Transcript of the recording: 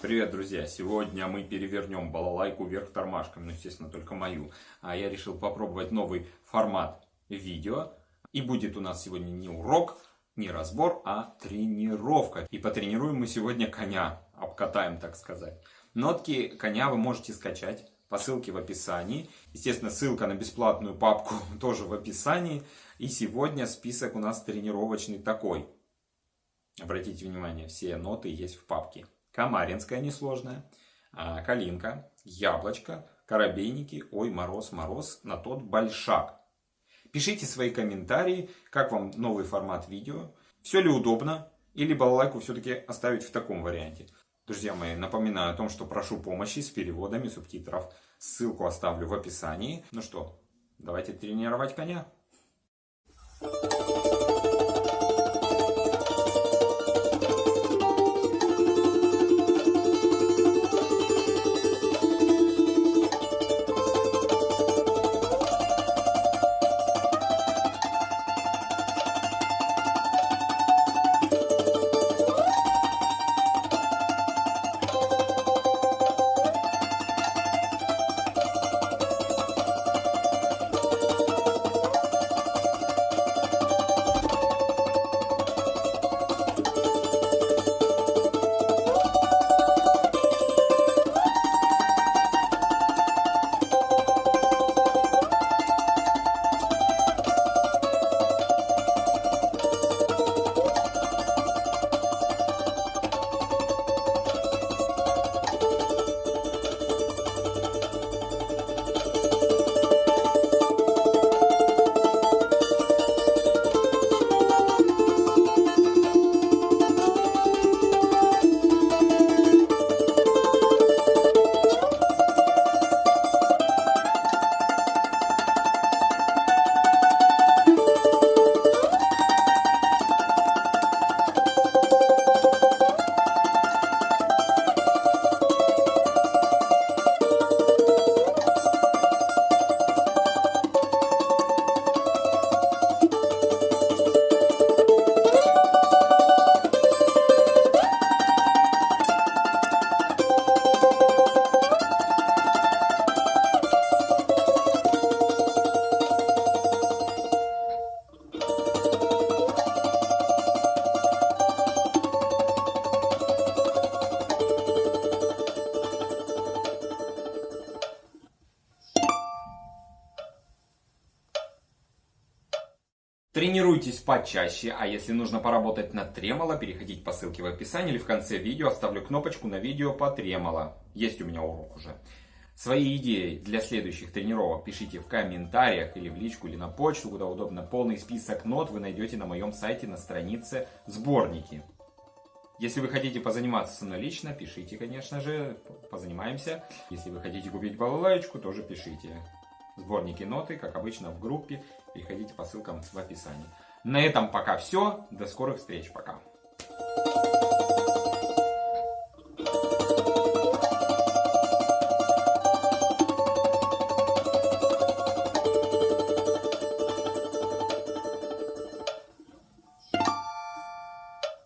Привет, друзья! Сегодня мы перевернем балалайку вверх тормашками, ну, естественно, только мою. А я решил попробовать новый формат видео. И будет у нас сегодня не урок, не разбор, а тренировка. И потренируем мы сегодня коня, обкатаем, так сказать. Нотки коня вы можете скачать по ссылке в описании. Естественно, ссылка на бесплатную папку тоже в описании. И сегодня список у нас тренировочный такой. Обратите внимание, все ноты есть в папке. Камаринская несложная, а, Калинка, Яблочко, Коробейники, Ой, Мороз, Мороз, на тот Большак. Пишите свои комментарии, как вам новый формат видео, все ли удобно, или балалайку все-таки оставить в таком варианте. Друзья мои, напоминаю о том, что прошу помощи с переводами субтитров. Ссылку оставлю в описании. Ну что, давайте тренировать коня. Тренируйтесь почаще, а если нужно поработать над тремоло, переходите по ссылке в описании или в конце видео оставлю кнопочку на видео по тремоло. Есть у меня урок уже. Свои идеи для следующих тренировок пишите в комментариях или в личку, или на почту, куда удобно. Полный список нот вы найдете на моем сайте на странице «Сборники». Если вы хотите позаниматься со мной лично, пишите, конечно же, позанимаемся. Если вы хотите купить балалайку, тоже пишите. Сборники ноты, как обычно, в группе. Переходите по ссылкам в описании. На этом пока все. До скорых встреч. Пока.